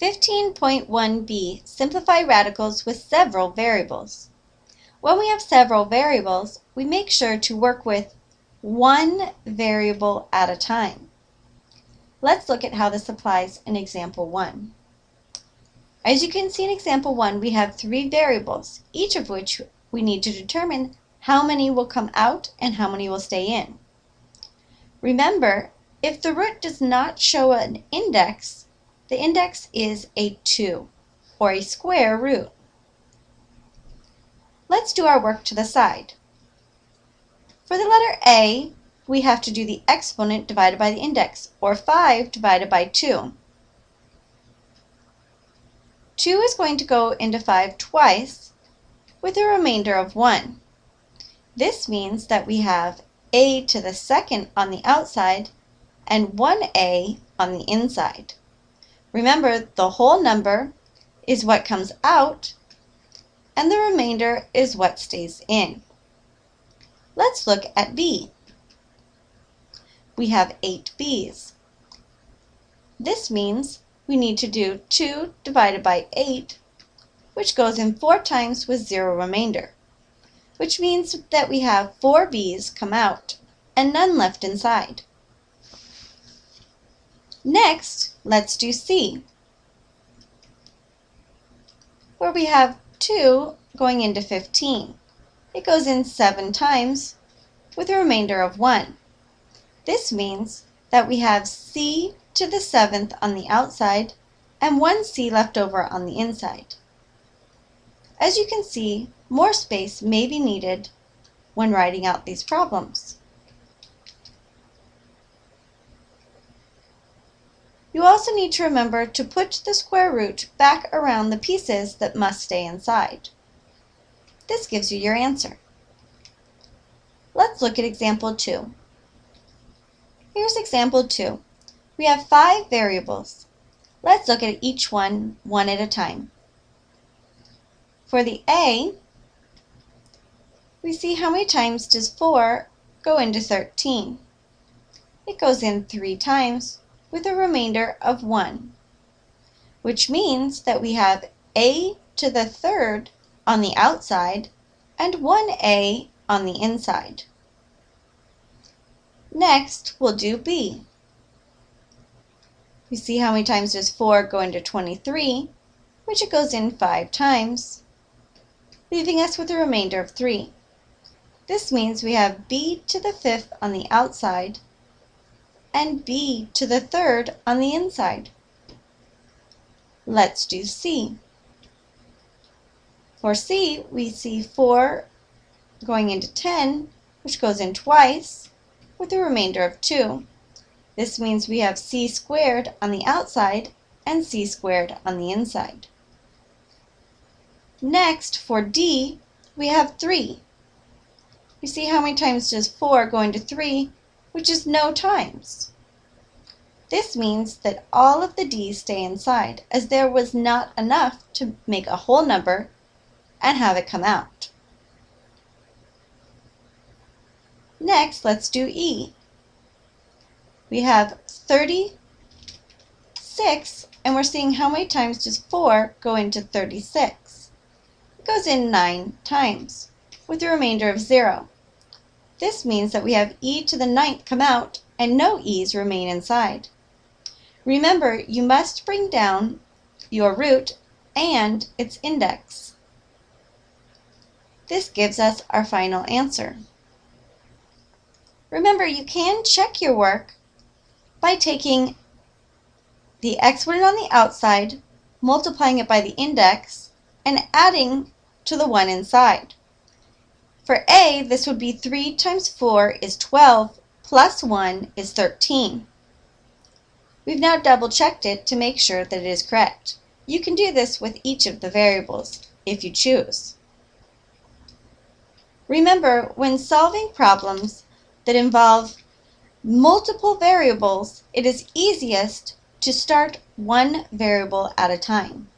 15.1b Simplify radicals with several variables. When we have several variables, we make sure to work with one variable at a time. Let's look at how this applies in example 1. As you can see in example 1, we have three variables, each of which we need to determine how many will come out and how many will stay in. Remember, if the root does not show an index, the index is a 2, or a square root. Let's do our work to the side. For the letter A, we have to do the exponent divided by the index, or 5 divided by 2. 2 is going to go into 5 twice, with a remainder of 1. This means that we have a to the second on the outside and 1a on the inside. Remember, the whole number is what comes out, and the remainder is what stays in. Let's look at B. We have 8 B's. This means we need to do 2 divided by 8, which goes in 4 times with 0 remainder, which means that we have 4 B's come out and none left inside. Next, let's do C, where we have 2 going into 15. It goes in 7 times with a remainder of 1. This means that we have C to the 7th on the outside and 1 C left over on the inside. As you can see, more space may be needed when writing out these problems. You also need to remember to put the square root back around the pieces that must stay inside. This gives you your answer. Let's look at example 2. Here's example 2. We have five variables. Let's look at each one, one at a time. For the A, we see how many times does 4 go into 13. It goes in 3 times, with a remainder of 1, which means that we have a to the third on the outside and 1a on the inside. Next, we'll do b. We see how many times does 4 go into 23, which it goes in 5 times, leaving us with a remainder of 3. This means we have b to the fifth on the outside and b to the third on the inside. Let's do C. For C, we see 4 going into 10, which goes in twice, with a remainder of 2. This means we have c squared on the outside and c squared on the inside. Next, for D, we have 3. We see how many times does 4 go into 3, which is no times. This means that all of the d's stay inside, as there was not enough to make a whole number and have it come out. Next, let's do E. We have 36, and we're seeing how many times does 4 go into 36. It goes in 9 times, with a remainder of 0. This means that we have e to the ninth come out and no e's remain inside. Remember, you must bring down your root and its index. This gives us our final answer. Remember, you can check your work by taking the exponent on the outside, multiplying it by the index, and adding to the one inside. For A, this would be 3 times 4 is 12, plus 1 is 13. We've now double checked it to make sure that it is correct. You can do this with each of the variables, if you choose. Remember, when solving problems that involve multiple variables, it is easiest to start one variable at a time.